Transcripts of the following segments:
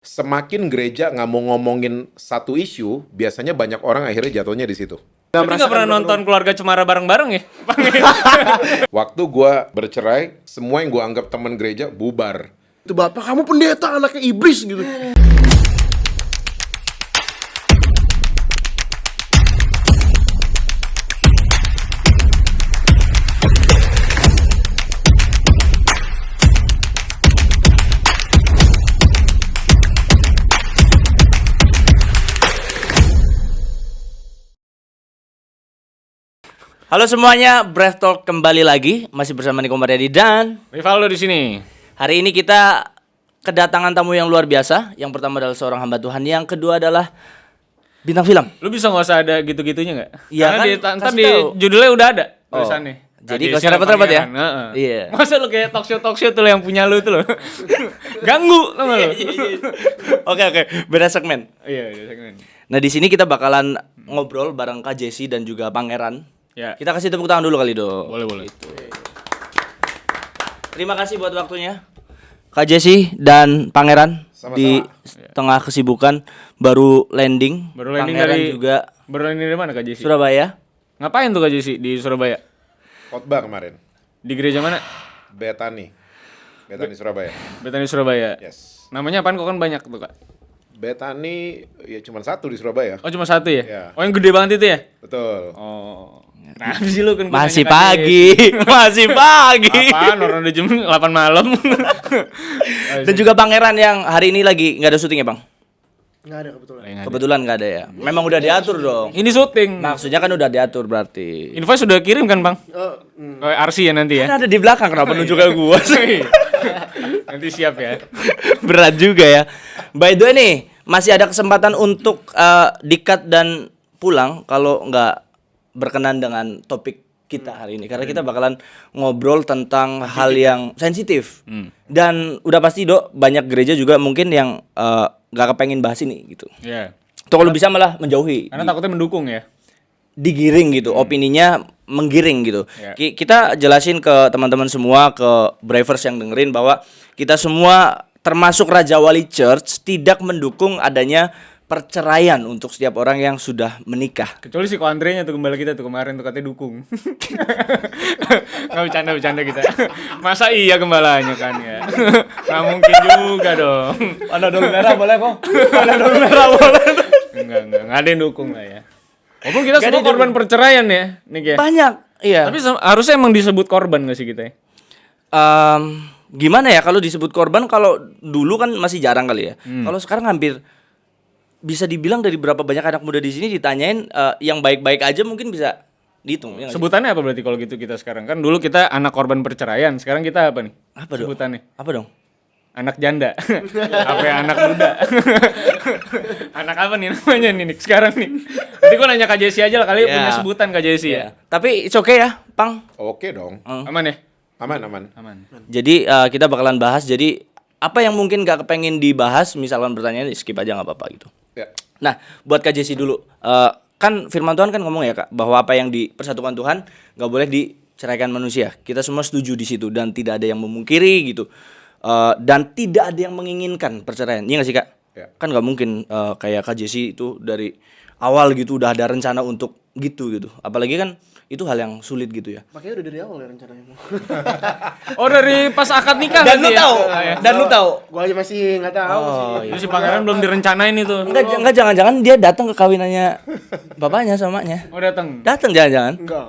semakin gereja nggak mau ngomongin satu isu, biasanya banyak orang akhirnya jatuhnya di situ. Tapi nggak pernah nonton keluarga Cemara bareng-bareng ya? Waktu gua bercerai, semua yang gua anggap teman gereja bubar. Itu bapak kamu pendeta anaknya iblis gitu. Halo semuanya, Breath Talk kembali lagi masih bersama Niko Mariadi dan Rivaldo di sini. hari ini kita kedatangan tamu yang luar biasa. Yang pertama adalah seorang hamba Tuhan, yang kedua adalah bintang film. Lu bisa nggak usah ada gitu-gitunya nggak? Iya kan, di, ntar di tahu. judulnya udah ada Oh, tulisannya. jadi usah siapa repot-repot ya? pangeran, heeh. Iya. Masa lu kayak talk show talk show tuh yang punya lu tuh lo. Ganggu sama lu. Oke oke, beda segmen. Iya, iya, segmen. Nah di sini kita bakalan ngobrol bareng Kak Jesse dan juga Pangeran. Ya. Kita kasih tepuk tangan dulu kali do. Boleh, boleh. Terima kasih buat waktunya. Kak Jesse dan Pangeran Sama-sama. di tengah kesibukan baru landing. Baru landing Pangeran dari juga Baru landing dari mana Kak Jesse? Surabaya. Ngapain tuh Kak Jesse di Surabaya? Khotbah kemarin, Di gereja mana? Betani. Betani Surabaya. Betani Surabaya. Yes. Namanya apaan kok kan banyak tuh Kak? Betani ya cuma satu di Surabaya. Oh cuma satu ya? Iya. Oh yang gede banget itu ya? Betul. Oh. Kenapa sih lu kan Masih pagi, masih pagi. Apaan orang udah jam 8 malam? Dan juga Pangeran yang hari ini lagi nggak ada syuting ya bang? Nggak ada kebetulan. Kebetulan nggak ada ya. Memang udah diatur dong. Ini syuting. Maksudnya kan udah diatur berarti. Invoice sudah kirim kan bang? Oh, hmm. Oh, RC ya nanti ya? Kan ada di belakang kenapa nunjuk ke gua sih? nanti siap ya. Berat juga ya. By the way nih, masih ada kesempatan untuk eh, dikat dan pulang kalau nggak berkenan dengan topik kita hari ini karena kita bakalan ngobrol tentang hal yang sensitif dan udah pasti dok banyak gereja juga mungkin yang eh, nggak kepengen bahas ini gitu. Iya. Atau kalau bisa malah menjauhi, Karena takutnya mendukung ya. digiring gitu, opininya menggiring gitu. Ya. Ki- Kita jelasin ke teman-teman semua, ke bravers yang dengerin bahwa kita semua termasuk Raja Wali Church tidak mendukung adanya perceraian untuk setiap orang yang sudah menikah. Kecuali si Andre-nya tuh kembali kita tuh kemarin tuh katanya dukung. Nggak bercanda bercanda kita. Masa iya gembalanya kan ya? Nggak mungkin juga dong. Ada dong merah boleh kok. Ada dong merah boleh. Enggak enggak enggak ada yang dukung lah ya. Walaupun kita semua korban perceraian ya, Nick ya. Banyak, iya. Tapi harusnya emang disebut korban gak sih kita ya? Em, gimana ya kalau disebut korban kalau dulu kan masih jarang kali ya. Hmm. Kalau sekarang hampir bisa dibilang dari berapa banyak anak muda di sini ditanyain eh, yang baik-baik aja mungkin bisa dihitung. ya? Sebutannya apa berarti kalau gitu kita sekarang? Kan dulu kita anak korban perceraian, sekarang kita apa nih? Apa dong? Sebutannya. Apa dong? Anak janda. apa ya anak muda? anak apa nih namanya nih Nick sekarang nih? Nanti gua nanya Kak Jesse aja lah kali Ya. punya sebutan Kak Jesse ya. Iya. Tapi it's okay ya, Pang. Oke dong. Aman ya? Aman aman. Aman. Jadi eh, kita bakalan bahas. Jadi apa yang mungkin gak kepengen dibahas, misalkan pertanyaan skip aja nggak apa-apa gitu. Ya. Nah, buat Kak Jesse dulu, Eh, kan Firman Tuhan kan ngomong ya kak, bahwa apa yang dipersatukan Tuhan nggak boleh diceraikan manusia. Kita semua setuju di situ dan tidak ada yang memungkiri gitu, Eh, dan tidak ada yang menginginkan perceraian. Iya nggak sih kak? Ya. Kan nggak mungkin eh, kayak Kak Jesse itu dari awal gitu udah ada rencana untuk gitu gitu. Apalagi kan itu hal yang sulit gitu ya. Makanya udah dari awal ya rencananya. Oh dari pas akad nikah Dan lu ya? tahu, Ah, ya. dan lu tahu. Gua aja masih nggak tahu sih. iya. Terus si pangeran belum direncanain itu. Enggak, enggak jangan-jangan dia datang ke kawinannya bapaknya sama emaknya. Oh datang. Datang jangan-jangan. Enggak.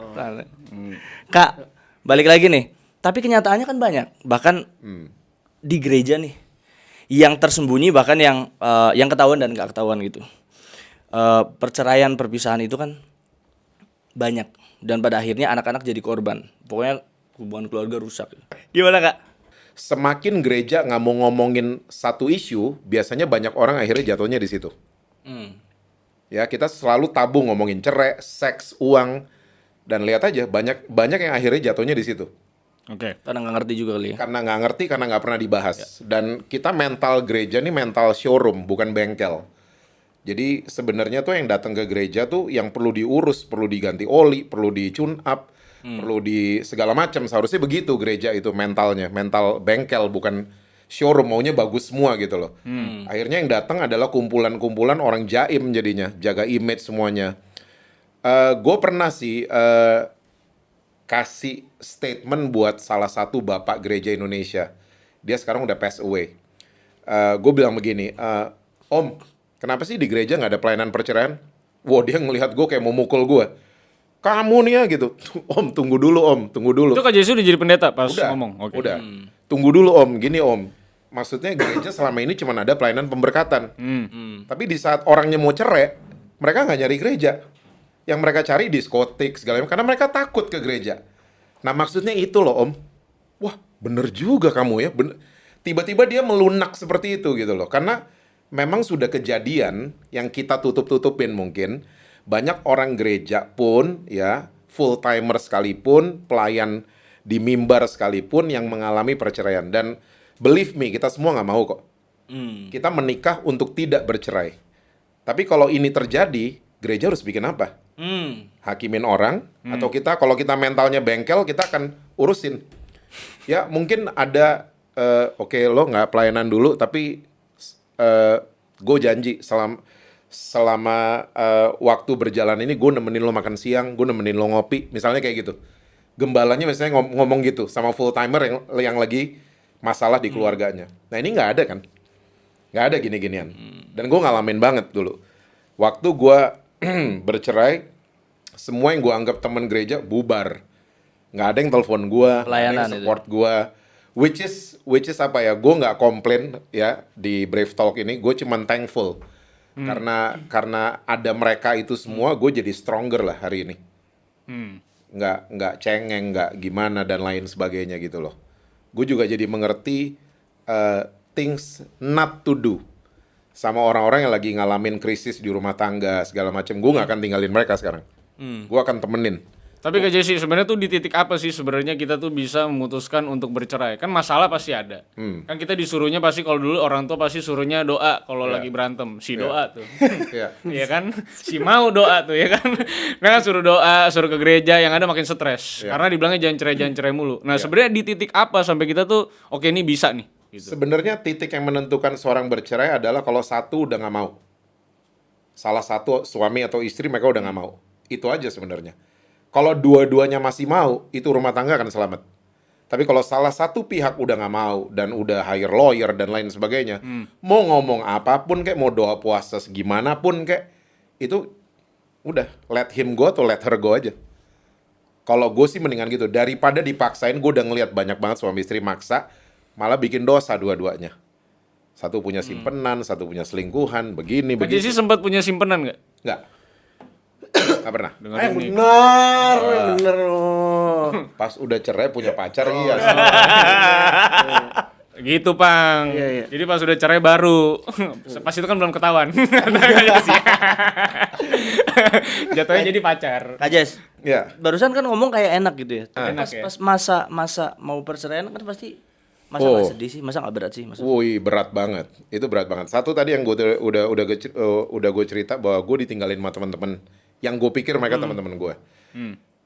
Kak, balik lagi nih. Tapi kenyataannya kan banyak. Bahkan Hmm. di gereja nih yang tersembunyi bahkan yang eh, yang ketahuan dan gak ketahuan gitu. Eh, perceraian, perpisahan itu kan banyak dan pada akhirnya anak-anak jadi korban. Pokoknya hubungan keluarga rusak. Gimana, Kak? Semakin gereja nggak mau ngomongin satu isu, biasanya banyak orang akhirnya jatuhnya di situ. Hmm. Ya, kita selalu tabu ngomongin cerai, seks, uang, dan lihat aja banyak banyak yang akhirnya jatuhnya di situ. Oke. Karena nggak ngerti juga kali ya. Karena nggak ngerti, karena nggak pernah dibahas. Dan kita mental gereja nih mental showroom, bukan bengkel. Jadi sebenarnya tuh yang datang ke gereja tuh yang perlu diurus, perlu diganti oli, perlu di tune up, perlu di segala macam. Seharusnya begitu gereja itu mentalnya, mental bengkel bukan showroom maunya bagus semua gitu loh. Akhirnya yang datang adalah kumpulan-kumpulan orang jaim jadinya, jaga image semuanya. Eh gue pernah sih eh, kasih statement buat salah satu bapak gereja Indonesia. Dia sekarang udah pass away. gue bilang begini, eh, Om, kenapa sih di gereja nggak ada pelayanan perceraian? Wah dia ngelihat gue kayak mau mukul gue. Kamu nih ya gitu. Om tunggu dulu Om, tunggu dulu. Itu Kak Jesse udah jadi pendeta pas Udah, ngomong. Oke. udah. Tunggu dulu Om, gini Om. Maksudnya gereja selama ini cuma ada pelayanan pemberkatan. Hmm. Tapi di saat orangnya mau cerai, mereka nggak nyari gereja. Yang mereka cari diskotik segala macam karena mereka takut ke gereja. Nah maksudnya itu loh Om. Wah bener juga kamu ya. Bener. Tiba-tiba dia melunak seperti itu gitu loh. Karena memang sudah kejadian yang kita tutup-tutupin mungkin. Banyak orang gereja pun ya full timer sekalipun, pelayan di mimbar sekalipun yang mengalami perceraian. Dan believe me, kita semua nggak mau kok. Kita menikah untuk tidak bercerai. Tapi kalau ini terjadi, gereja harus bikin apa? Hmm. hakimin orang atau kita kalau kita mentalnya bengkel kita akan urusin ya mungkin ada eh, oke lo nggak pelayanan dulu tapi eh gue janji selama selama eh, waktu berjalan ini gue nemenin lo makan siang gue nemenin lo ngopi misalnya kayak gitu. Gembalanya misalnya ngom- ngomong gitu sama full timer yang yang lagi masalah di keluarganya. Nah ini nggak ada kan? Nggak ada gini-ginian. Dan gue ngalamin banget dulu. Waktu gue bercerai semua yang gue anggap teman gereja bubar. Nggak ada yang telepon gue yang itu. support gue which is which is apa ya? Gue nggak komplain ya di Brave Talk ini. Gue cuman thankful. Karena karena ada mereka itu semua gue jadi stronger lah hari ini. Hmm. nggak nggak cengeng nggak gimana dan lain sebagainya gitu loh. Gue juga jadi mengerti uh, things not to do sama orang-orang yang lagi ngalamin krisis di rumah tangga segala macam gue nggak akan tinggalin mereka sekarang. Gue akan temenin Tapi Kak Jesse sebenarnya tuh di titik apa sih sebenarnya kita tuh bisa memutuskan untuk bercerai? Kan masalah pasti ada. Hmm. Kan kita disuruhnya pasti kalau dulu orang tua pasti suruhnya doa kalau lagi berantem. Si doa tuh. ya Iya kan? Si mau doa tuh ya kan. Nah, suruh doa, suruh ke gereja yang ada makin stres. Iya. Karena dibilangnya jangan cerai, jangan cerai mulu. Nah, sebenarnya di titik apa sampai kita tuh oke ini bisa nih gitu. sebenarnya titik yang menentukan seorang bercerai adalah kalau satu udah nggak mau salah satu suami atau istri mereka udah nggak mau itu aja sebenarnya kalau dua-duanya masih mau itu rumah tangga akan selamat. Tapi kalau salah satu pihak udah nggak mau dan udah hire lawyer dan lain sebagainya mau ngomong apa pun kayak mau doa puasa segimana pun kayak itu udah let him go atau let her go aja. Kalau gue sih mendingan gitu daripada dipaksain gue udah ngelihat banyak banget suami istri maksa malah bikin dosa dua-duanya. Satu punya simpenan satu punya selingkuhan begini Kak begitu. Jesse sempat punya simpenan nggak? nggak nggak pernah Ah, yang Dengerin nih. benar, benar. oh. pas udah cerai punya pacar iya sih. Gitu, Pang. Iya, iya. Jadi pas udah cerai baru. pas itu kan belum ketahuan. Jatuhnya jadi pacar. Kak Jes, ya barusan kan ngomong kayak enak gitu ya. Tapi Enak pas, ya? pas masa masa mau perceraian kan pasti masa Oh. nggak sedih sih, masa nggak berat sih, masa. Woi berat banget, itu berat banget. Satu tadi yang gue udah udah gue eh, udah gue cerita bahwa gue ditinggalin sama teman-teman yang gue pikir mereka teman-teman gue.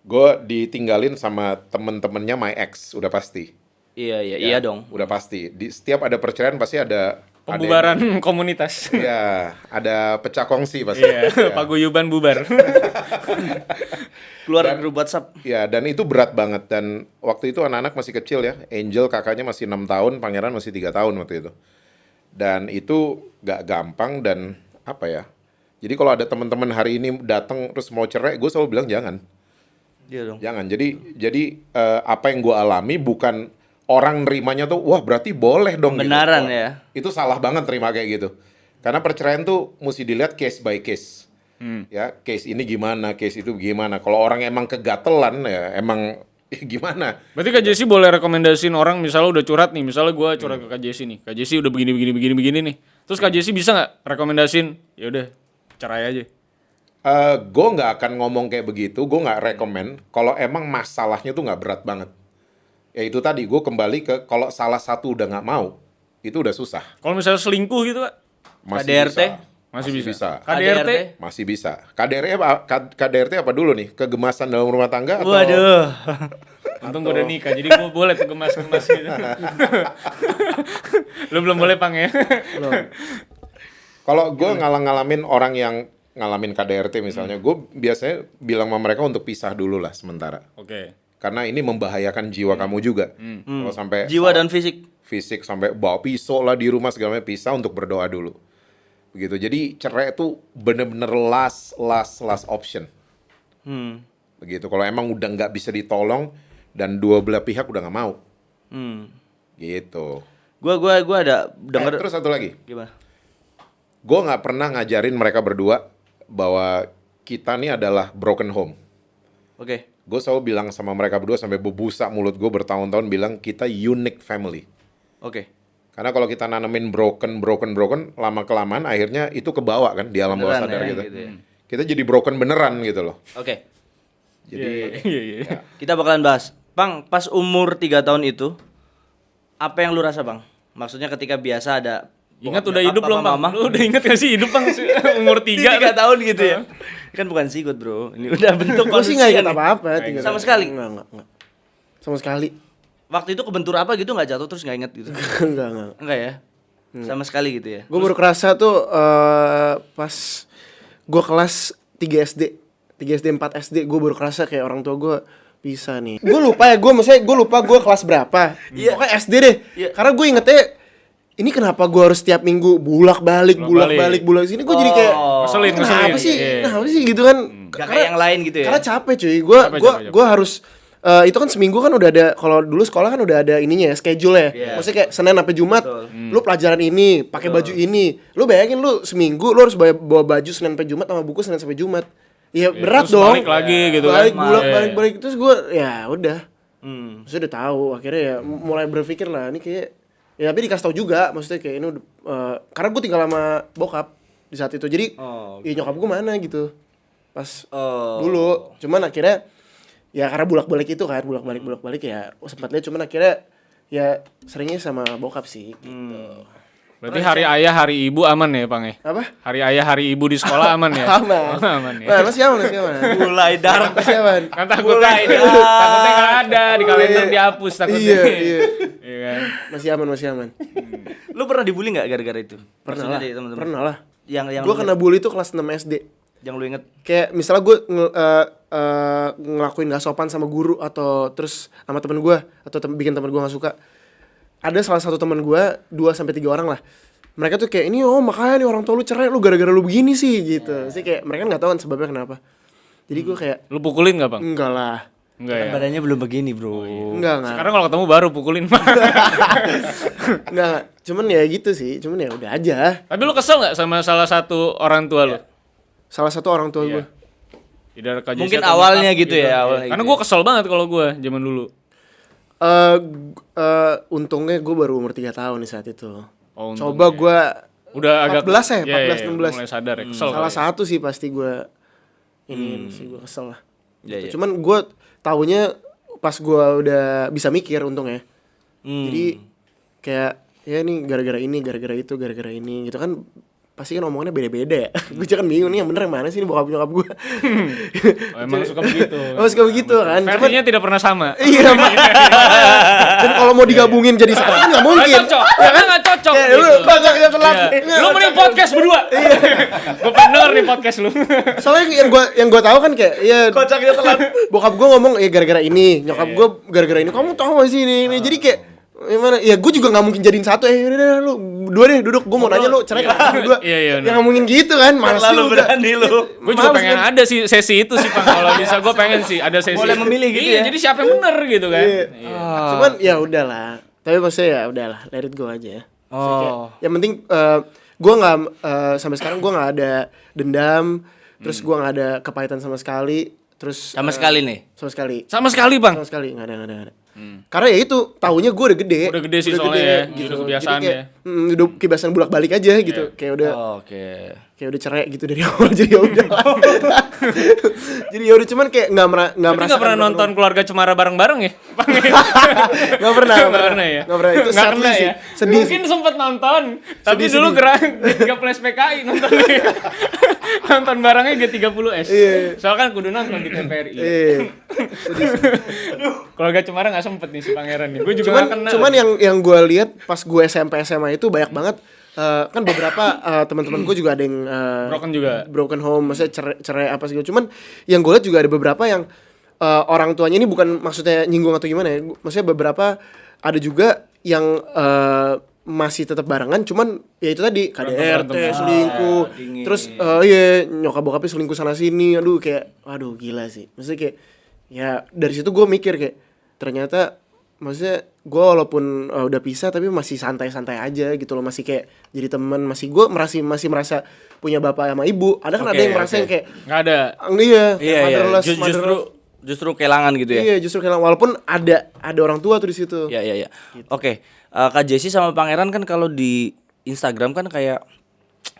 Gue ditinggalin sama temen-temennya my ex udah pasti. Iya iya Ya, iya dong. Udah pasti. Di setiap ada perceraian pasti ada ada yang- Pembubaran komunitas. Ya, ada pecah kongsi pasti. Iya, Ya. paguyuban bubar. Keluar grup WhatsApp. Ya, dan itu berat banget dan waktu itu anak-anak masih kecil ya. Angel kakaknya masih enam tahun, Pangeran masih tiga tahun waktu itu. Dan itu gak gampang dan apa ya? Jadi kalau ada teman-teman hari ini datang terus mau cerai, gue selalu bilang jangan, Iya dong. jangan. Jadi jadi eh, apa yang gue alami bukan orang nerimanya tuh, wah berarti boleh dong. gitu. Kebenaran Wah, ya. Itu salah banget terima kayak gitu. Karena perceraian tuh mesti dilihat case by case. Ya, case ini gimana, case itu gimana. Kalau orang emang kegatelan ya emang ya gimana? Berarti Kak Jesse boleh rekomendasiin orang misalnya udah curhat nih, misalnya gue curhat ke Kak Jesse nih. Kak Jesse udah begini begini begini begini nih. Terus Kak Jesse bisa nggak rekomendasiin? Ya udah, cerai aja. Eh, gue nggak akan ngomong kayak begitu, gue nggak rekomend kalau emang masalahnya tuh nggak berat banget. Ya itu tadi, gue kembali ke kalau salah satu udah nggak mau, itu udah susah. Kalau misalnya selingkuh gitu, Kak? Masih KDRT? bisa. Masih, bisa. bisa. KDRT? Masih bisa. KDRT apa, KDRT apa dulu nih? Kegemasan dalam rumah tangga atau Waduh. Untung gue udah nikah, jadi gue boleh tuh gemas-gemas gitu. Lu belum boleh pang ya? Kalau gue ngalang-ngalamin orang yang ngalamin KDRT misalnya, gue biasanya bilang sama mereka untuk pisah dulu lah sementara. Oke. Karena ini membahayakan jiwa kamu juga. Kalau sampai Jiwa dan fisik. fisik sampai bawa pisau lah di rumah segala macam pisah untuk berdoa dulu. Begitu. Jadi cerai itu bener-bener last last last option. Hmm. Begitu. Kalau emang udah nggak bisa ditolong dan dua belah pihak udah nggak mau. Hmm. Gitu. Gua gua gua ada Eh, denger terus satu lagi. gimana? Gue nggak pernah ngajarin mereka berdua bahwa kita nih adalah broken home. Oke. Gue selalu bilang sama mereka berdua sampai bebusak mulut gue bertahun-tahun bilang kita unique family. Oke. Karena kalau kita nanemin broken, broken, broken, lama kelamaan akhirnya itu kebawa kan di alam bawah sadar ya, kita. gitu ya. Kita jadi broken beneran gitu loh. Oke. Jadi Iya, iya. Kita bakalan bahas. Bang, pas umur 3 tahun itu apa yang lu rasa, Bang? Maksudnya ketika biasa ada Ingat udah hidup belum, Bang? mama. Lu udah inget gak sih hidup, Bang? Umur Di 3 tiga tahun gitu ya. Kan bukan sikut, Bro. Ini udah bentuk Gue sih nggak manusia ingat apa-apa. Sama sekali? Nggak, nggak, nggak. Sama sekali. Waktu itu kebentur apa gitu nggak jatuh terus nggak inget gitu? Enggak, enggak. Enggak ya? Sama sekali gitu ya. Gue baru kerasa tuh eh, pas gue kelas 3 SD, 3 SD 4 SD, gue baru kerasa kayak orang tua gue bisa nih. Gue lupa ya, gue maksudnya gue lupa gue kelas berapa. Iya. Pokoknya SD deh. Iya. Karena gue ingetnya ini kenapa gue harus setiap minggu bulak balik, bulak Bolak-balik. balik, bulak sini. Gue jadi kayak Oh. Ngeselin, kenapa ngeselin. sih? Iya. Kenapa sih gitu kan? Gak kayak yang lain gitu ya. Karena capek cuy. Gue Capek, gua capek, gua harus eh, itu kan seminggu kan udah ada kalau dulu sekolah kan udah ada ininya ya, schedule ya. Iya. Maksudnya kayak Senin sampai Jumat Betul. lu pelajaran ini, pakai baju ini. Lu bayangin lu seminggu lu harus bawa, bawa baju Senin sampai Jumat sama buku Senin sampai Jumat. Ya berat terus dong. balik lagi gitu kan. balik, bulak, Iya. balik, balik terus gue ya udah. Hmm. Maksudnya udah tahu akhirnya ya mulai berpikir lah ini kayak ya tapi dikasih tahu juga maksudnya kayak ini udah eh, karena gue tinggal sama bokap di saat itu. Jadi Oh, ya nyokap gue mana gitu. Pas Oh. dulu cuman akhirnya ya karena bulak balik itu kan bulak balik bulak balik ya oh, sempat lihat cuman akhirnya ya seringnya sama bokap sih gitu. Berarti hari ayah, hari ibu aman ya, Bang ya? apa Hari ayah, hari ibu di sekolah aman ya? aman Oh, aman ya. nah, masih aman masih aman Mulai dark. masih aman Kan takutnya ini, takutnya nggak ada di kalender dihapus takutnya. iya iya Iya kan? masih aman masih aman Lu pernah dibully nggak gara-gara itu? pernah lah pernah lah Yang yang gue lu kena bully itu kelas 6 SD yang lu inget. kayak misalnya gue nge- eh, eh, ngelakuin gak sopan sama guru atau terus sama temen gue atau tem- bikin temen gue gak suka ada salah satu temen gue dua sampai tiga orang lah. Mereka tuh kayak ini oh makanya nih orang tua lu cerai lu gara-gara lu begini sih gitu. Sih kayak mereka nggak tahu kan sebabnya kenapa. Jadi gue kayak Lu pukulin nggak, Bang? enggak lah. Enggak ya? Badannya belum begini, Bro. enggak enggak. Sekarang kalau ketemu baru pukulin, enggak cuman ya gitu sih. Cuman ya udah aja. Tapi lu kesel nggak sama salah satu orang tua lu? salah satu orang tua gue Tidak KJC Mungkin awalnya gitu ya, awalnya Karena gitu gue kesel banget kalau gue zaman dulu. Eh eh, untungnya gue baru umur 3 tahun di saat itu Oh, untungnya. coba gue Udah agak 14 ya, Iya, iya, 14, udah 16. Mulai sadar ya, kesel. salah kali ya. satu sih pasti gue ini sih gue kesel lah Iya, iya. cuman gue taunya pas gue udah bisa mikir untungnya Hmm. jadi kayak ya ini gara-gara ini gara-gara itu gara-gara ini gitu kan pasti kan omongannya beda-beda. Ya gue kan bingung nih yang bener yang mana sih ini bokap nyokap gue Oh, emang suka begitu. oh suka begitu kan. Versinya tidak pernah sama. iya dan kalau mau digabungin jadi satu kan nggak mungkin. Nggak cocok, ya kan? Nggak cocok. Kayak gitu. lu kocak yang telat Iya. Lu mending podcast berdua. Gue pengen denger nih podcast lu. soalnya yang gue yang gue tahu kan kayak ya Kocaknya telat. bokap gue ngomong ya gara-gara ini. Nyokap gue gara-gara ini. Kamu tahu gak sih ini, ini. jadi kayak gimana ya gue juga nggak mungkin jadiin satu eh udah, udah, lu dua deh duduk gue mau nanya lu cerai kenapa berdua Iya, iya, ya nggak mungkin gitu kan malas Terlalu juga berani lu. Gue juga Males pengen kan? ada sih sesi itu sih Bang. Kalau bisa gue pengen sih ada sesi. Boleh memilih gitu iya, ya? jadi siapa yang bener gitu kan. Iya. Iya. cuman ya udahlah tapi maksudnya ya udahlah let it go aja ya kayak, Oh. yang penting eh, gue nggak eh, sampai sekarang gue nggak ada dendam terus gue nggak ada kepahitan sama sekali terus Sama eh, sekali nih. sama sekali Sama sekali Bang. sama sekali nggak ada nggak ada, nggak ada. Karena ya itu tahunya gue udah gede Udah gede sih soalnya ya. Udah kebiasaan kayak, ya. mm, udah kebiasaan bolak balik aja gitu kayak udah Oke. Kayak udah cerai gitu dari awal jadi ya udah jadi ya udah cuman kayak nggak merah nggak merasa nggak pernah nonton keluarga Cemara bareng-bareng ya? Bang? nggak pernah Nggak pernah ya? nggak pernah itu Nggak sadly pernah sih ya? sedih Mungkin sempet nonton, tapi Sedih, dulu sedih. gerak gak flash PKI nontonnya. nonton barangnya G30S. Iya. Soalnya kan kudu nonton di TVRI. eh Keluarga Cemara gak sempet nih si pangeran nih. Gue juga cuman gak kenal. cuman yang yang gue lihat pas gue SMP SMA itu banyak banget eh, kan beberapa eh, teman-teman gue juga ada yang eh, Broken juga. broken home maksudnya cerai, cerai apa segala cuman yang gue lihat juga ada beberapa yang eh, orang tuanya ini bukan maksudnya nyinggung atau gimana ya maksudnya beberapa ada juga yang eh, masih tetap barengan cuman ya itu tadi KDRT berantem. selingkuh Ah, dingin. terus eh, iya nyokap bokapnya selingkuh sana sini aduh kayak aduh gila sih maksudnya kayak ya dari situ gue mikir kayak ternyata maksudnya gue walaupun eh, udah pisah tapi masih santai-santai aja gitu loh masih kayak jadi teman masih gue merasa masih merasa punya bapak sama ibu ada kan ada Oke, yang merasa oke. yang kayak Gak ada. "Ah, iya Iya iya. fatherless, Ju- Justru motherless." justru kehilangan gitu ya. iya justru kayak walaupun ada ada orang tua tuh di situ Iya iya iya. Gitu. Oke, eh, Kak Jesse sama Pangeran kan kalau di Instagram kan kayak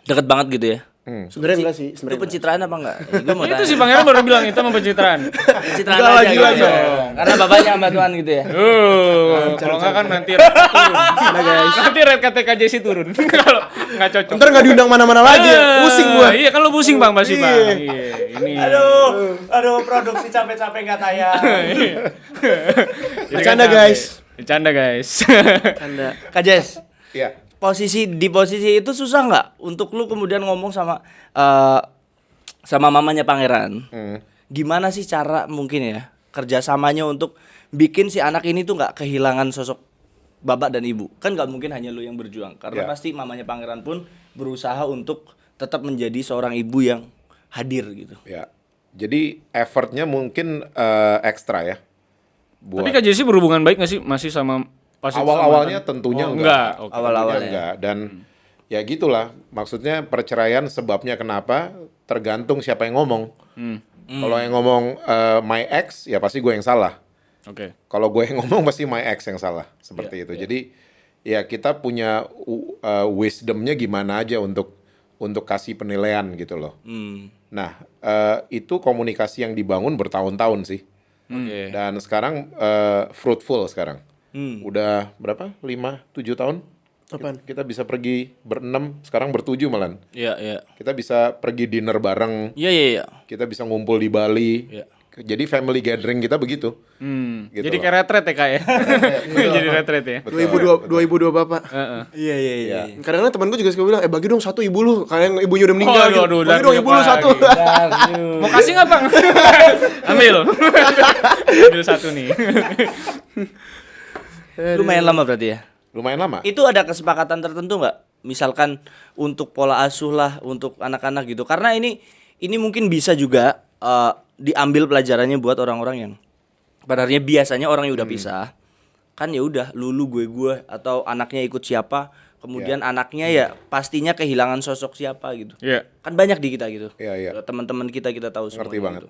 deket banget gitu ya. Sebenarnya enggak sih Itu sebenarnya enggak. pencitraan apa enggak? Gue mau Itu tanya. si pangeran baru bilang itu sama pencitraan. pencitraan Enggak aja lagi gitu. lagi. Karena bapaknya hamba Tuhan gitu ya. Uh, kalau nggak kan nanti red turun. Nanti red KTK JC turun. Kalau nggak cocok. ntar nggak diundang mana-mana lagi ya. pusing gua Iya kan lo pusing bang pasti bang. Iya. Iya. Ini. Aduh, aduh produksi capek-capek nggak tayang. Jadi Bercanda, kan guys. Bercanda guys. anda Kak Jess, Iya. Posisi di posisi itu susah nggak untuk lu kemudian ngomong sama eh, sama mamanya Pangeran? Hmm. Gimana sih cara mungkin ya kerjasamanya untuk bikin si anak ini tuh nggak kehilangan sosok bapak dan ibu? Kan nggak mungkin hanya lu yang berjuang, karena Ya. pasti mamanya Pangeran pun berusaha untuk tetap menjadi seorang ibu yang hadir gitu. Ya. Jadi effortnya mungkin eh, ekstra ya. Buat Tapi Kak Jesse berhubungan baik nggak sih masih sama awal-awalnya tentunya Oh, enggak. enggak. Oke. Awal-awalnya. Tentunya enggak dan ya gitulah. Maksudnya perceraian sebabnya kenapa tergantung siapa yang ngomong. Hmm. Kalau yang ngomong eh, my ex ya pasti gue yang salah. Oke. Kalau gue yang ngomong pasti my ex yang salah seperti itu. Jadi ya kita punya uh, wisdomnya gimana aja untuk untuk kasih penilaian gitu loh. Hmm. Nah eh, itu komunikasi yang dibangun bertahun-tahun sih. Oke. Dan sekarang eh, fruitful sekarang. Hmm. Udah berapa? 5 7 tahun? Apaan? Kita bisa pergi berenam, sekarang bertujuh malan. Iya, iya. Kita bisa pergi dinner bareng, Iya, iya, iya. kita bisa ngumpul di Bali. Iya. Jadi family gathering kita begitu. Hmm. Gitu Jadi loh. kayak retret ya kak ya. Jadi retret ya. 2002 2002 bapak Heeh. Iya, iya, iya. kadang-kadang teman gue juga suka bilang eh bagi dong satu ibu lu kalian ibunya udah meninggal Oh, gitu. aduh, bagi dong ibu lu satu Mau kasih nggak bang? Ambil. Ambil satu nih. Lumayan lama berarti ya. Lumayan lama. Itu ada kesepakatan tertentu nggak? Misalkan untuk pola asuh lah untuk anak-anak gitu. Karena ini ini mungkin bisa juga eh, diambil pelajarannya buat orang-orang yang padahal biasanya orang yang udah pisah kan ya udah lulu gue gue atau anaknya ikut siapa kemudian anaknya ya pastinya kehilangan sosok siapa gitu Iya. kan banyak di kita gitu Iya, iya. teman-teman kita kita tahu semua Ngerti banget.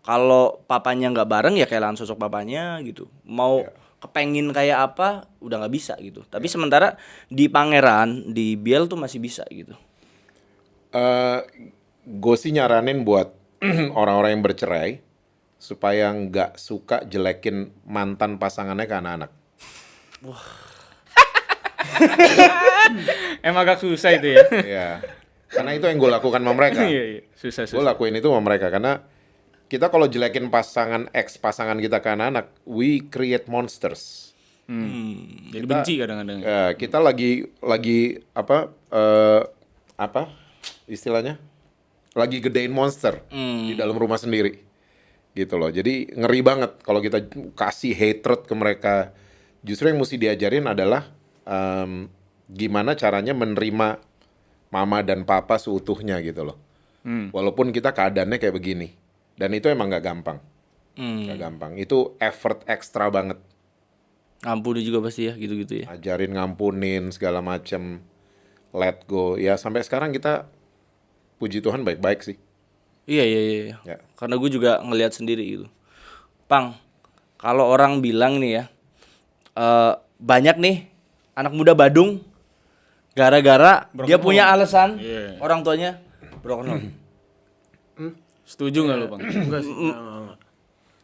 kalau papanya nggak bareng ya kehilangan sosok papanya gitu mau Iya. Kepengin kayak apa udah nggak bisa gitu tapi sementara di pangeran di biel tuh masih bisa gitu eh gue sih nyaranin buat orang-orang yang bercerai supaya nggak suka jelekin mantan pasangannya ke anak-anak. Emang agak susah itu ya. ya, karena itu yang gue lakukan sama mereka. Iya iya. Susah gue susah. lakuin itu sama mereka karena kita kalau jelekin pasangan ex pasangan kita ke anak-anak, we create monsters. Hmm. Jadi benci kadang-kadang. Ya, kita lagi lagi apa eh, apa istilahnya lagi gedein monster di dalam rumah sendiri gitu loh jadi ngeri banget kalau kita kasih hatred ke mereka justru yang mesti diajarin adalah em, gimana caranya menerima mama dan papa seutuhnya gitu loh Hmm. walaupun kita keadaannya kayak begini dan itu emang nggak gampang hmm. nggak gampang itu effort ekstra banget ampuni juga pasti ya gitu-gitu ya ajarin ngampunin segala macem let go ya sampai sekarang kita puji Tuhan baik-baik sih iya iya iya iya. Ya. karena gue juga ngelihat sendiri gitu pang kalau orang bilang nih ya eh, banyak nih anak muda Badung gara-gara dia punya alasan Iya. orang tuanya Broken home. Setuju nggak lu bang? Enggak sih.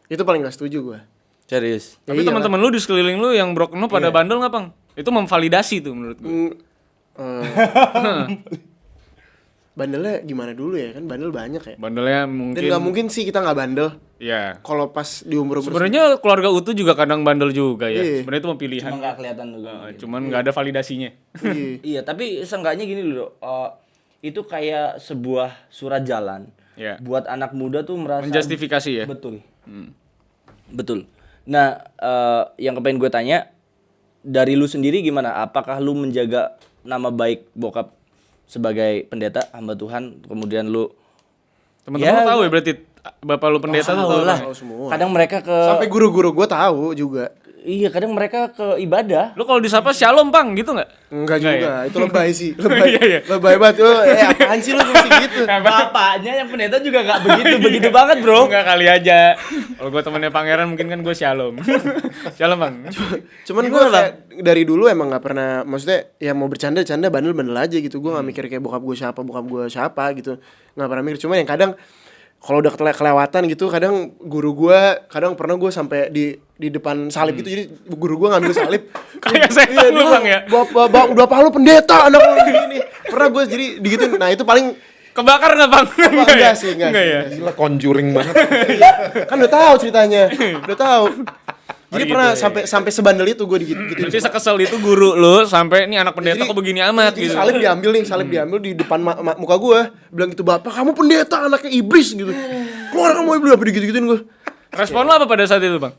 Itu paling gak setuju gue. Serius. Ya Tapi iyalah. teman-teman lu di sekeliling lu yang broken home pada bandel nggak bang? Itu memvalidasi tuh menurut gue. Mm, eh, bandelnya gimana dulu ya kan bandel banyak ya. Bandelnya Dan mungkin. nggak mungkin sih kita nggak bandel Ya. kalau pas di umur umur Sebenarnya keluarga utuh juga kadang bandel juga ya. Iya. Sebenarnya itu pilihan. Cuma nggak kelihatan juga. Eh, Cuman nggak ada validasinya. Iya. Iya, tapi seenggaknya gini loh. eh, itu kayak sebuah surat jalan. Ya. Buat anak muda tuh merasa Menjustifikasi ya. Betul. Betul. Nah, eh, yang kepengen gue tanya dari lu sendiri gimana? Apakah lu menjaga nama baik bokap sebagai pendeta hamba Tuhan, kemudian lu Teman-teman Ya, lu tahu ya berarti bapak lu pendeta tuh tahu tahu lah. Semua. Kadang mereka ke sampai guru-guru gue tahu juga iya, kadang mereka ke ibadah. Lu kalau disapa shalom bang gitu nggak? enggak Nggak juga itu lebay sih lebay Iya, iya. lebay banget lu eh apaan sih lu mesti gitu Bapaknya yang pendeta juga nggak begitu begitu banget, Bro. Enggak kali aja. Kalau gua temennya pangeran mungkin kan gue shalom. shalom bang. cuman gue kayak dari dulu emang nggak pernah maksudnya ya mau bercanda bercanda bandel bandel aja gitu gue nggak mikir kayak bokap gue siapa bokap gue siapa gitu nggak pernah mikir cuma yang kadang kalau udah kele- kelewatan gitu kadang guru gue kadang pernah gue sampai di di depan salib gitu jadi guru gue ngambil salib Kayak setan Iya, lu, Bang, ya? bapak bapak bapak lu pendeta anak lu gini pernah gue jadi digituin nah itu paling Kebakar nggak bang? Apa, enggak sih enggak, Enggak sih, ya. enggak sih. Gila conjuring banget. kan udah tahu ceritanya udah tahu jadi gitu pernah ya. sampai sampai sebandel itu gue digit gitu Berarti sekesel itu guru lu sampai nih anak pendeta kok begini amat jadi gitu. salib diambil nih salib diambil di depan ma- ma- muka gue bilang gitu bapak kamu pendeta anaknya iblis gitu keluar kamu iblis apa gitu gituin gue Respon lu apa pada saat itu bang?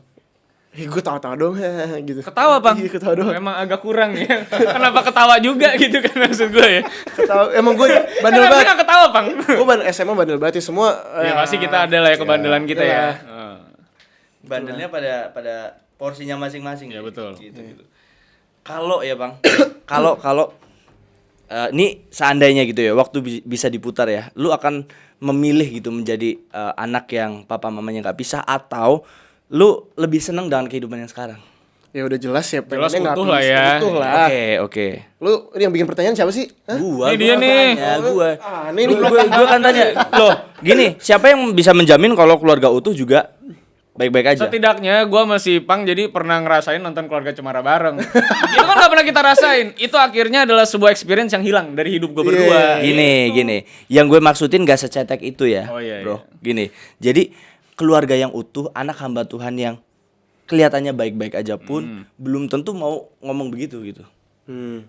eh gue tawa-tawa dong gitu Ketawa bang? iya ketawa doang Emang agak kurang ya. Kenapa ketawa juga gitu kan maksud gue ya? ketawa emang gue bandel Kenapa banget nggak ketawa bang? gue bandel SMA bandel banget ya semua Ya eh, pasti kita ada lah ya kebandelan kita ya. Heeh. Bandelnya pada pada porsinya masing-masing. Ya, betul. Gitu, gitu. Kalau ya bang, kalau kalau eh, ini seandainya gitu ya, waktu bi- bisa diputar ya, lu akan memilih gitu menjadi eh, anak yang papa mamanya nggak pisah atau lu lebih seneng dengan kehidupan yang sekarang? ya udah jelas ya Jelas utuh lah ya. utuh lah Oke oke. lu ini yang bikin pertanyaan siapa sih Hah? Gua, Ini dia nih. tanya, gua. Ah, ini. Gua, gua, gua kan tanya, loh, gini, siapa yang bisa menjamin kalau keluarga utuh juga baik-baik aja? Setidaknya gue masih pang jadi pernah ngerasain nonton keluarga cemara bareng. itu kan gak pernah kita rasain. Itu akhirnya adalah sebuah experience yang hilang dari hidup gue berdua. Gini, gini. Yang gue maksudin gak secetek itu ya, Oh, iya, bro. Gini, jadi keluarga yang utuh, anak hamba Tuhan yang kelihatannya baik-baik aja pun belum tentu mau ngomong begitu gitu. Hmm.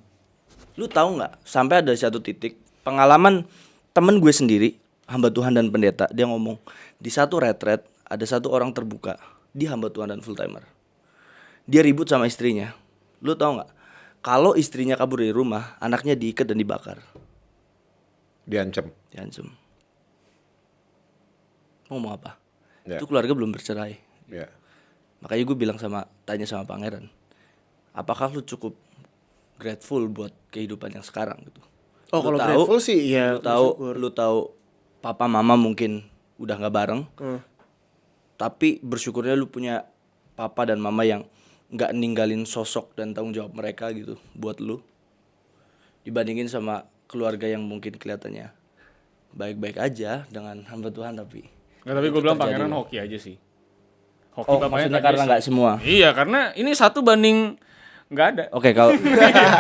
Lu tahu nggak? Sampai ada satu titik pengalaman temen gue sendiri, hamba Tuhan dan pendeta, dia ngomong di satu retret ada satu orang terbuka, dia hamba Tuhan dan full timer. Dia ribut sama istrinya. Lu tahu nggak? Kalau istrinya kabur dari rumah, anaknya diikat dan dibakar. Diancam. Diancam. Mau ngomong apa? Ya. Itu keluarga belum bercerai. Ya. Makanya gue bilang sama tanya sama pangeran, apakah lu cukup grateful buat kehidupan yang sekarang gitu? Oh, Lu kalau tahu- grateful sih, ya, Lu tahu, bersyukur. lu tahu papa mama mungkin udah nggak bareng, Hmm. Tapi bersyukurnya lu punya papa dan mama yang nggak ninggalin sosok dan tanggung jawab mereka gitu buat lu. Dibandingin sama keluarga yang mungkin kelihatannya baik-baik aja dengan hamba Tuhan tapi Nggak, tapi gue bilang pangeran hoki aja sih. Hoki Oh, bapaknya maksudnya karena nggak semua. Iya, karena ini satu banding nggak ada. Oke, kalau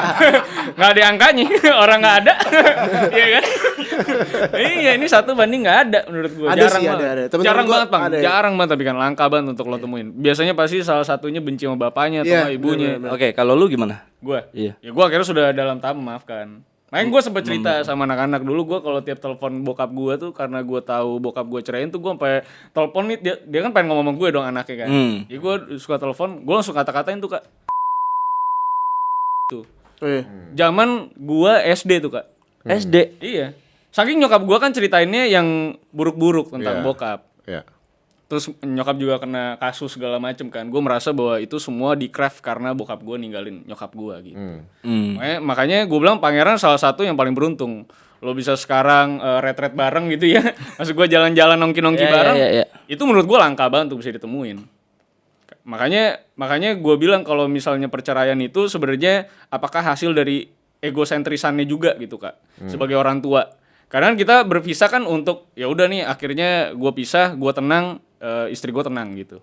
nggak ada angkanya orang nggak ada iya kan iya ini satu banding nggak ada menurut gue Ada jarang sih, banget ada, ada. Temen-temen jarang gua banget bang ada. jarang banget tapi kan langka banget untuk lo temuin biasanya pasti salah satunya benci sama bapaknya atau Iya, sama ibunya Oke, kalau lu gimana? gue Iya. ya gue akhirnya sudah dalam tahap memaafkan Makanya gue sempet cerita sama anak-anak dulu gue kalau tiap telepon bokap gue tuh karena gue tahu bokap gue ceraiin tuh gue sampai telepon nih dia, dia kan pengen ngomong sama gue dong anaknya kan. Hmm. Jadi gue suka telepon, gue langsung kata-katain tuh kak. Tuh. Iya. Zaman gua SD tuh kak. SD. Iya. Saking nyokap gua kan ceritainnya yang buruk-buruk tentang Iya. bokap. Ya. Terus nyokap juga kena kasus segala macem kan. Gue merasa bahwa itu semua di craft karena bokap gua ninggalin nyokap gua gitu. Hmm. Hmm. Makanya, makanya gue bilang pangeran salah satu yang paling beruntung. Lo bisa sekarang eh, retret bareng gitu ya. Maksud gua jalan-jalan nongki-nongki Iya, iya, bareng. iya, iya. Itu menurut gua langka banget untuk bisa ditemuin. Makanya makanya gue bilang kalau misalnya perceraian itu sebenarnya apakah hasil dari egosentrisannya juga gitu kak sebagai orang tua Kadang kita berpisah kan untuk ya udah nih akhirnya gue pisah, gue tenang, eh, istri gue tenang gitu.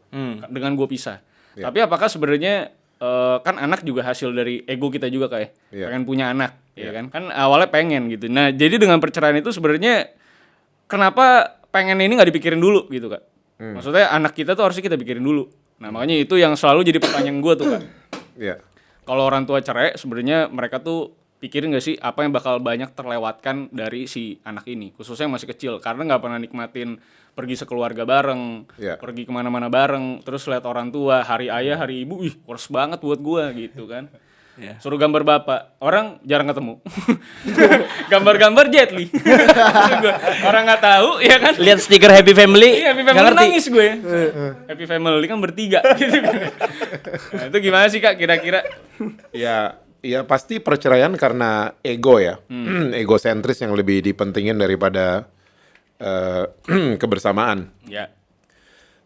Dengan gue pisah. Tapi apakah sebenarnya eh, kan anak juga hasil dari ego kita juga kayak Iya. pengen punya anak, ya kan? Kan awalnya pengen gitu. Nah jadi dengan perceraian itu sebenarnya kenapa pengen ini nggak dipikirin dulu gitu kak? Maksudnya anak kita tuh harusnya kita pikirin dulu. Nah makanya itu yang selalu jadi pertanyaan gue tuh kak. Iya. Kalau orang tua cerai sebenarnya mereka tuh pikirin gak sih apa yang bakal banyak terlewatkan dari si anak ini khususnya yang masih kecil karena nggak pernah nikmatin pergi sekeluarga bareng Iya. pergi ke mana-mana bareng terus lihat orang tua hari ayah hari ibu ih kurs banget buat gua gitu kan Iya. suruh gambar bapak orang jarang ketemu gambar-gambar jet li orang nggak tahu ya kan Lihat stiker Happy Family, Iya, Happy Family ngerti. nangis gue. Happy Family kan bertiga gitu. Nah, itu gimana sih Kak kira-kira? Ya, ya pasti perceraian karena ego ya, egosentris yang lebih dipentingin daripada eh, kebersamaan. Ya.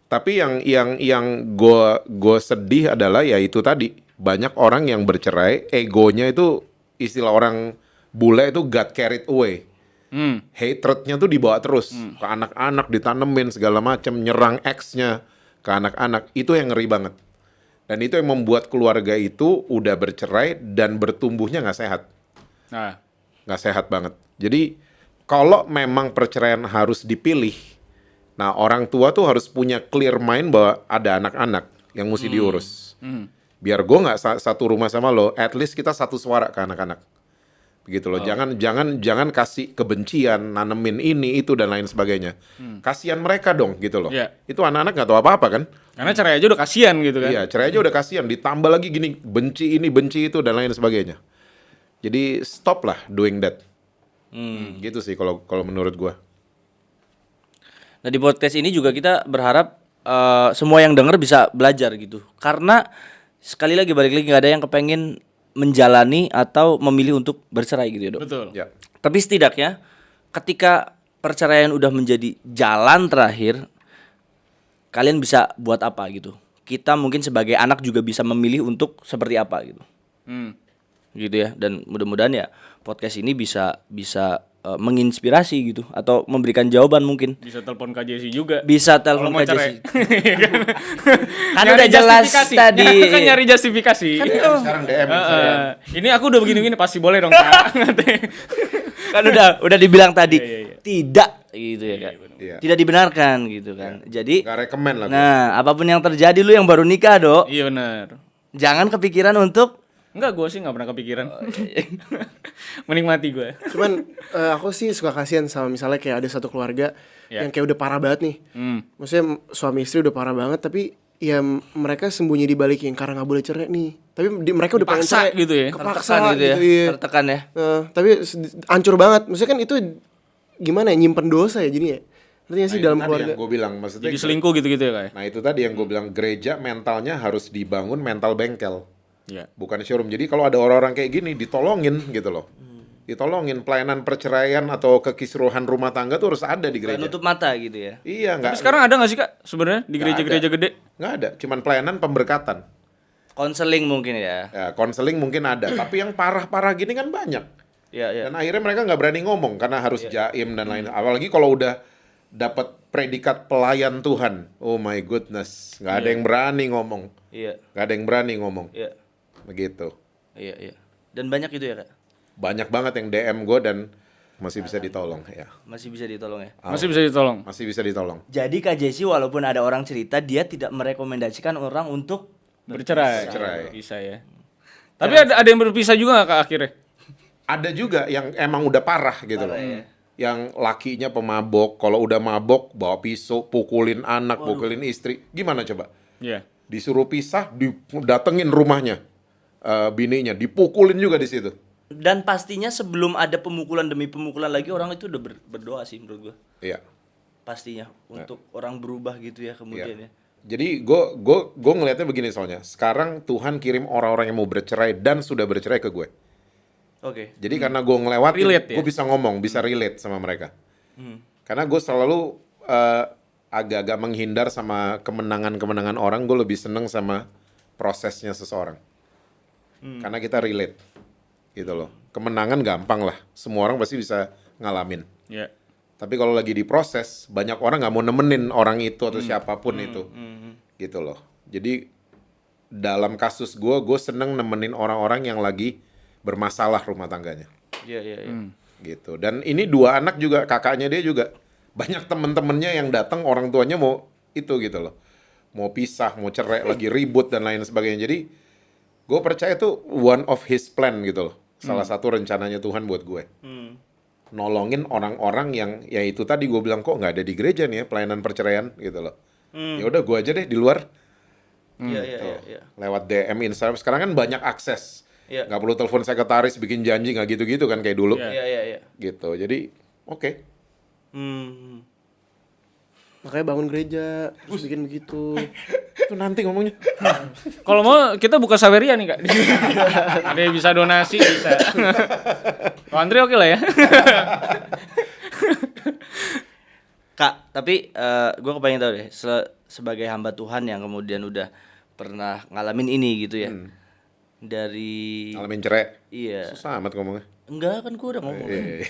Tapi yang yang yang gue gue sedih adalah ya itu tadi banyak orang yang bercerai, egonya itu istilah orang bule itu got carried away. Hmm. Hatrednya tuh dibawa terus ke anak-anak, ditanemin segala macam, nyerang ex-nya ke anak-anak. Itu yang ngeri banget. Dan itu yang membuat keluarga itu udah bercerai dan bertumbuhnya nggak sehat, Nah, nggak sehat banget. Jadi kalau memang perceraian harus dipilih, nah orang tua tuh harus punya clear mind bahwa ada anak-anak yang mesti diurus. Biar gue nggak sa- satu rumah sama lo, at least kita satu suara ke anak-anak. Begitu loh. Jangan jangan jangan kasih kebencian, nanemin ini itu dan lain sebagainya. Kasihan mereka dong gitu loh. Iya. Itu anak-anak nggak tahu apa-apa kan? karena cerai aja udah kasihan gitu kan. Iya, cerai aja udah kasihan, ditambah lagi gini, benci ini, benci itu dan lain sebagainya. Jadi stop lah doing that. Gitu sih kalau kalau menurut gua. Nah di podcast ini juga kita berharap eh, semua yang denger bisa belajar gitu. Karena sekali lagi balik lagi nggak ada yang kepengen menjalani atau memilih untuk bercerai gitu ya dok. Betul. Ya. Tapi setidaknya ketika perceraian udah menjadi jalan terakhir, kalian bisa buat apa gitu. Kita mungkin sebagai anak juga bisa memilih untuk seperti apa gitu. Hmm. Gitu ya. Dan mudah-mudahan ya podcast ini bisa bisa eh, menginspirasi gitu atau memberikan jawaban mungkin. Bisa telepon Kak Jesse juga. Bisa telepon Kak cerai. Jessy. kan udah jelas tadi. kan nyari justifikasi. Sekarang DM Heeh. ini aku udah begini-begini pasti boleh dong Kak. kan udah udah dibilang tadi Iya, iya, iya. tidak gitu ya kan Iya. tidak dibenarkan gitu kan jadi Nggak rekomen lah. nah apa pun yang terjadi lu yang baru nikah dok iya benar. jangan kepikiran untuk Enggak, gue sih nggak pernah kepikiran. Menikmati gue. Cuman eh, aku sih suka kasihan sama misalnya kayak ada satu keluarga Ya. yang kayak udah parah banget nih. Hmm. Maksudnya suami istri udah parah banget tapi ya mereka sembunyi di balik yang karena nggak boleh cerai nih. Tapi di- mereka udah pengen cerai gitu ya? Kepaksa tertekan gitu ya iya. tertekan ya Eh, tapi hancur banget. Maksudnya kan itu gimana ya nyimpen dosa ya jadinya. Ngerti gak sih Nah, dalam keluarga? yang gue bilang maksudnya Jadi selingkuh gitu-gitu ya kayak. Nah itu tadi yang gue bilang gereja mentalnya harus dibangun mental bengkel, Iya. bukan showroom. Jadi kalau ada orang-orang kayak gini ditolongin gitu loh, ditolongin pelayanan perceraian atau kekisruhan rumah tangga tuh harus ada di gereja. nutup mata gitu ya? Iya Tapi nggak sekarang ada nggak sih kak sebenarnya di gereja-gereja gede? nggak ada, cuman pelayanan pemberkatan. konseling mungkin ya? Ya, konseling mungkin ada, tapi yang parah-parah gini kan banyak. ya ya Dan akhirnya mereka nggak berani ngomong karena harus jaim dan lain. Apalagi kalau udah dapat predikat pelayan Tuhan, oh my goodness, nggak ada yang berani ngomong, iya. Nggak ada yang berani ngomong, iya begitu. iya iya dan banyak itu ya kak banyak banget yang DM gue dan masih bisa ditolong ya masih bisa ditolong ya Masih bisa ditolong. masih bisa ditolong jadi kak Jesse walaupun ada orang cerita dia tidak merekomendasikan orang untuk Bercerai. Bercerai. Bisa ya. Tapi ada ada yang berpisah juga nggak kak akhirnya? ada juga yang emang udah parah gitu loh ya. yang lakinya pemabok kalau udah mabok bawa pisau pukulin anak pukulin istri gimana coba Iya. disuruh pisah didatengin rumahnya eh, bininya dipukulin juga di situ dan pastinya sebelum ada pemukulan demi pemukulan lagi orang itu udah ber- berdoa sih menurut gua iya pastinya untuk orang berubah gitu ya kemudian ya Jadi gue gue gue ngelihatnya begini soalnya. Sekarang Tuhan kirim orang-orang yang mau bercerai dan sudah bercerai ke gue. oke Jadi karena gue ngelewatin, Relate ya? gue bisa ngomong, bisa relate sama mereka. Hmm. Karena gue selalu eh, agak-agak menghindar sama kemenangan-kemenangan orang. Gue lebih seneng sama prosesnya seseorang. Hmm. Karena kita relate, gitu loh. Kemenangan gampang lah. Semua orang pasti bisa ngalamin. Iya. Tapi kalau lagi diproses, banyak orang nggak mau nemenin orang itu atau siapa pun itu, gitu loh. Jadi dalam kasus gue, gue seneng nemenin orang-orang yang lagi bermasalah rumah tangganya, Iya iya iya. gitu. Dan ini dua anak juga, kakaknya dia juga banyak temen-temennya yang datang orang tuanya mau itu gitu loh, mau pisah, mau cerai, lagi ribut dan lain sebagainya. Jadi gue percaya itu one of his plan gitu loh, salah satu rencananya Tuhan buat gue Hmm. nolongin orang-orang yang ya itu tadi gue bilang kok nggak ada di gereja nih ya pelayanan perceraian gitu loh. Ya udah gue aja deh di luar Iya iya tuh, iya iya. lewat DM Instagram. Sekarang kan banyak akses. Iya. Nggak perlu telepon sekretaris bikin janji nggak gitu-gitu kan kayak dulu. Iya. Iya iya iya. Gitu. Jadi oke. Hmm. Makanya bangun gereja, terus bikin begitu. Itu nanti ngomongnya. Kalau mau kita buka Saweria nih kak. Ada yang bisa donasi bisa. Kalau Andre oke lah ya. Kak, tapi eh gue kepengen tahu deh, se- sebagai hamba Tuhan yang kemudian udah pernah ngalamin ini gitu ya. Dari Ngalamin cerai. iya. Susah amat ngomongnya. Enggak kan gue udah ngomong. Iya, iya, iya.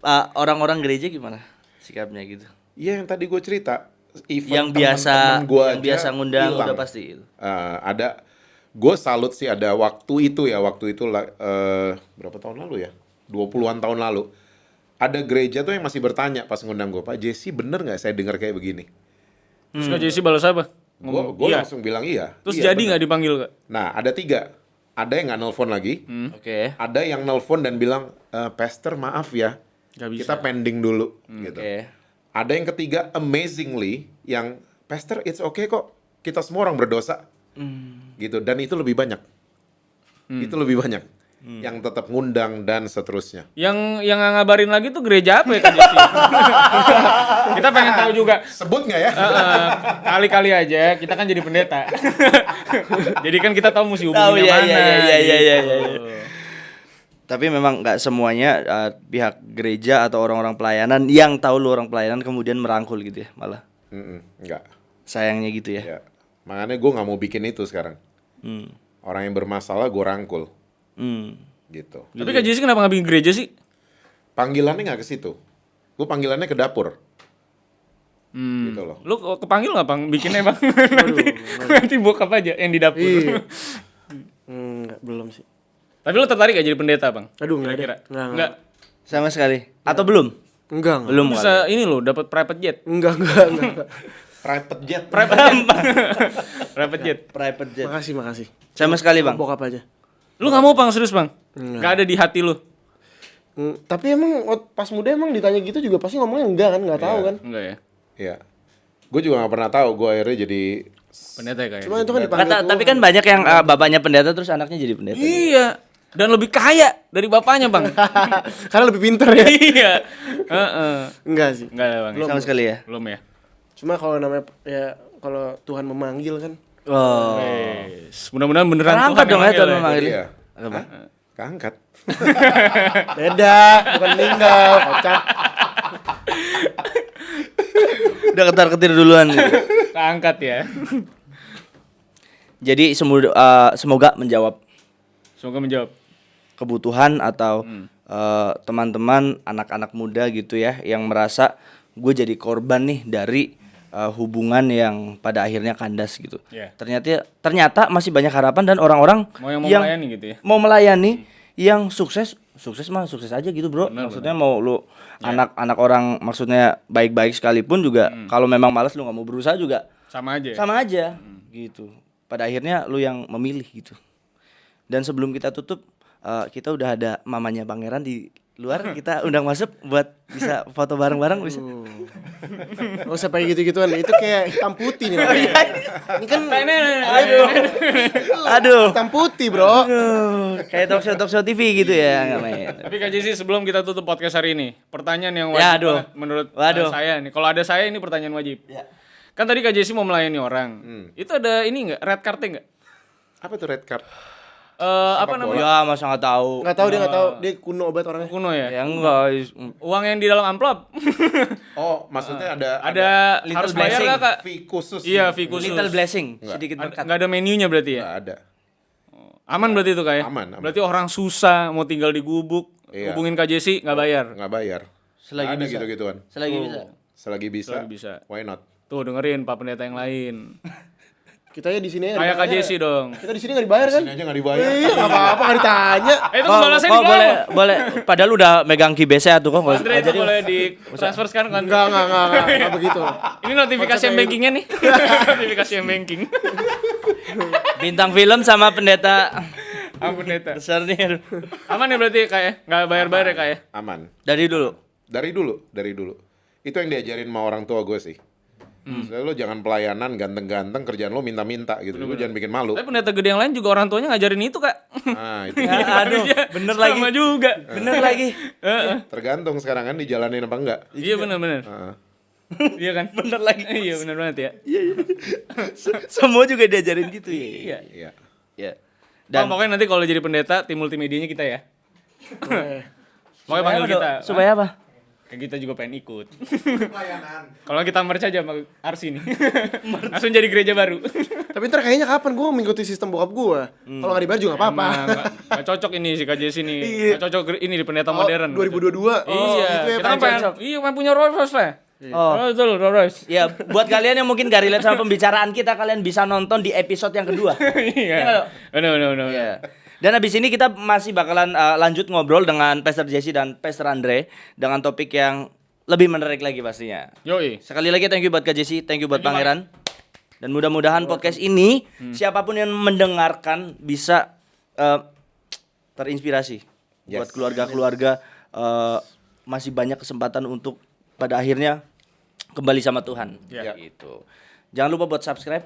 Ah, orang-orang gereja gimana sikapnya gitu? Iya yang tadi gue cerita. Even yang biasa teman-teman gua yang biasa ngundang hilang. udah pasti. Eh, ada gue salut sih ada waktu itu ya waktu itu lah, eh, berapa tahun lalu ya 20-an tahun lalu ada gereja tuh yang masih bertanya pas ngundang gue Pak Jesse bener nggak saya dengar kayak begini Terus Kak Jesse balas apa? gue Ngomong, gue iya. langsung bilang iya Terus Iya, jadi nggak dipanggil kak? nah ada tiga ada yang nggak nelfon lagi Oke. ada yang nelfon dan bilang "Eh, Pastor maaf ya bisa. kita pending dulu gitu Oke. Ada yang ketiga amazingly yang Pastor it's okay kok. Kita semua orang berdosa. Gitu. Dan itu lebih banyak. Itu lebih banyak. Yang tetap ngundang dan seterusnya. Yang yang ngabarin lagi tuh gereja apa ya Kak Jesse? kita pengen tahu juga. sebut nggak ya? Heeh, kali-kali aja kita kan jadi pendeta. jadi kan kita tahu mesti Tahu hubunginnya ya mana. ya ya ya ya ya. Tapi memang nggak semuanya eh, pihak gereja atau orang-orang pelayanan yang tahu lu orang pelayanan kemudian merangkul gitu ya malah. Mm-mm, nggak Sayangnya gitu ya. ya makanya gue nggak mau bikin itu sekarang Hmm. orang yang bermasalah gue rangkul Hmm. gitu Tapi Kak Jesse kenapa nggak bikin gereja sih? panggilannya nggak ke situ gue panggilannya ke dapur Hmm. gitu loh Lu kepanggil nggak bang? Bikinnya bang. nanti, nanti bokap aja yang di dapur. Iya. Enggak, belum sih. Tapi lu tertarik gak jadi pendeta bang? Aduh, enggak deh. Enggak, Enggak. Sama sekali. Atau belum? Enggak, enggak. Belum Bisa ini loh dapat private jet. Enggak, enggak, enggak. enggak. private jet Private jet. private jet. Private jet. Makasih, makasih. Sama sekali, Bang. Bokap aja. Lu nggak mau bang serius bang? Gak ada di hati lu? Hmm, tapi emang pas muda emang ditanya gitu juga pasti ngomongnya enggak kan, enggak tahu kan. Enggak ya. ya gue juga nggak pernah tahu gue akhirnya jadi Pendeta ya kayak. Cuma itu kan dipanggil Kata, tapi kan banyak yang eh, bapaknya pendeta terus anaknya jadi pendeta. Iya. Dan lebih kaya dari bapaknya bang. Karena lebih pinter ya. iya. Heeh. enggak sih. Enggak ya bang. Sama sekali ya. Belum ya. Cuma kalau namanya ya kalau Tuhan memanggil kan Oh. Wes, Mudah-mudahan beneran Terangkat Tuhan dong yang ya Tuhan manggil memanggil. iya Apa? keangkat beda, bukan meninggal, kocak. Udah ketar ketir duluan. gitu. Keangkat ya. Jadi semoga, semoga menjawab Semoga menjawab. Kebutuhan atau eh, teman-teman anak-anak muda gitu ya yang merasa gue jadi korban nih dari eh, hubungan yang pada akhirnya kandas gitu. Iya. Ternyata ternyata masih banyak harapan dan orang-orang Mau yang mau melayani gitu ya. mau melayani yang sukses sukses mah sukses aja gitu bro. maksudnya mau lu anak-anak orang maksudnya baik-baik sekalipun juga kalau memang malas lu nggak mau berusaha juga Sama aja. sama aja gitu pada akhirnya lu yang memilih gitu dan sebelum kita tutup eh, kita udah ada mamanya pangeran di luar kita undang masuk buat bisa foto bareng-bareng bisa Gak usah pakai gitu-gituan, itu kayak hitam putih nih. namanya. Ini kan aduh aduh hitam putih, Bro. Aduh, kayak talk show talk show TV gitu ya nggak main Tapi Kak Jesse sebelum kita tutup podcast hari ini, pertanyaan yang Ya, wajib aduh. banget menurut uh, Waduh. saya nih. Kalau ada saya ini pertanyaan wajib. Kan tadi Kak Jesse mau melayani orang. Itu ada ini enggak red cardnya enggak? apa tuh red card Eh apa namanya? ya masa nggak tahu Nggak tahu dia nggak tahu, dia kuno banget orangnya. Kuno ya? ya enggak Uang yang di dalam amplop. oh maksudnya ada ada Little harus bayar blessing. nggak Kak? fee khusus Iya, fee khusus. little blessing sedikit Ada- berkat nggak ada menunya berarti ya? nggak ada Aman berarti itu kayak? Aman, aman. Berarti orang susah mau tinggal di gubuk, Iya. hubungin Kak Jesse nggak bayar. nggak bayar Selagi ada bisa. gitu-gituan. Selagi Oh. bisa. Selagi bisa, Selagi bisa. why not? Tuh dengerin Pak Pendeta yang lain. Kita ya di sini ya. Kayak Kak Jesse dong. Kita di sini nggak dibayar kan? Sini aja nggak dibayar. Iya, nggak apa-apa nggak ditanya. Eh itu pembalasan di boleh boleh padahal udah megang kibesnya tuh kok nggak Andre itu boleh di transfer sekarang kan? Enggak, enggak, enggak, enggak, enggak begitu. Ini notifikasi yang bankingnya nih. notifikasi yang banking. bintang film sama pendeta Ah pendeta. besar nih Aman ya berarti kayak nggak bayar-bayar ya kayak. Aman. dari dulu Dari dulu, dari dulu. Itu yang diajarin sama orang tua gue sih. Maksudnya lo jangan pelayanan ganteng-ganteng kerjaan lo minta-minta gitu. Lo jangan bikin malu. Tapi pendeta gede yang lain juga orang tuanya ngajarin itu kak. Nah, itu Ya, aduh Iya, bener sama lagi juga. bener lagi Heeh. tergantung sekarang kan dijalanin apa enggak. Iya benar-benar. Heeh. Iya kan? Bener lagi. iya benar banget ya. semua juga diajarin gitu ya Iya. Iya. ya Dan pokoknya nanti kalau jadi pendeta tim multimedianya kita ya. Pokoknya panggil Supaya apa, kita. Supaya apa kita juga pengen ikut. Kalau kita merch aja sama Arsi nih. Langsung jadi gereja baru. Tapi ntar kayaknya kapan gue mengikuti sistem bokap gue? Kalau nggak dibayar juga nggak apa-apa. Nggak cocok ini si KJ sini. Iya. Nggak cocok ini di pendeta Oh, modern. 2022. Oh, iya, gitu ya, kita kan pengen pengen, cocok. iya pengen punya Rolls Royce lah. Oh. Oh, betul, Rolls Royce. ya buat kalian yang mungkin gak relate sama pembicaraan kita kalian bisa nonton di episode yang kedua Iya. Benar, benar, benar. Dan habis ini kita masih bakalan uh, lanjut ngobrol dengan Pastor Jesse dan Pastor Andre dengan topik yang lebih menarik lagi pastinya. Yoi. Sekali lagi thank you buat Kak Jesse, thank you buat Pangeran. Dan mudah-mudahan podcast ini siapa pun yang mendengarkan bisa uh, terinspirasi buat Yes. keluarga-keluarga uh, masih banyak kesempatan untuk pada akhirnya kembali sama Tuhan. Ya. Gitu. Jangan lupa buat subscribe,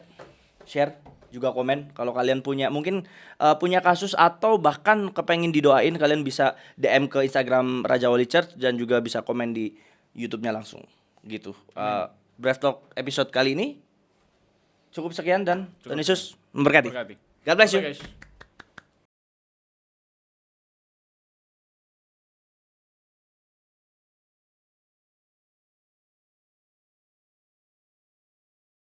share, juga komen kalau kalian punya mungkin uh, punya kasus atau bahkan kepengen didoain kalian bisa DM ke Instagram Raja Wali Church dan juga bisa komen di YouTube-nya langsung gitu. Uh, Breath Talk episode kali ini cukup sekian dan Tuhan Yesus memberkati. Berkati. God bless you. Guys.